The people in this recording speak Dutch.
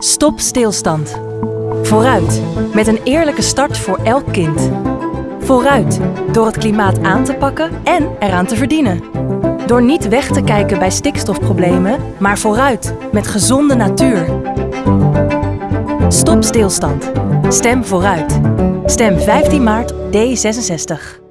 Stop stilstand. Vooruit, met een eerlijke start voor elk kind. Vooruit, door het klimaat aan te pakken en eraan te verdienen. Door niet weg te kijken bij stikstofproblemen, maar vooruit, met gezonde natuur. Stop stilstand. Stem vooruit. Stem 15 maart D66.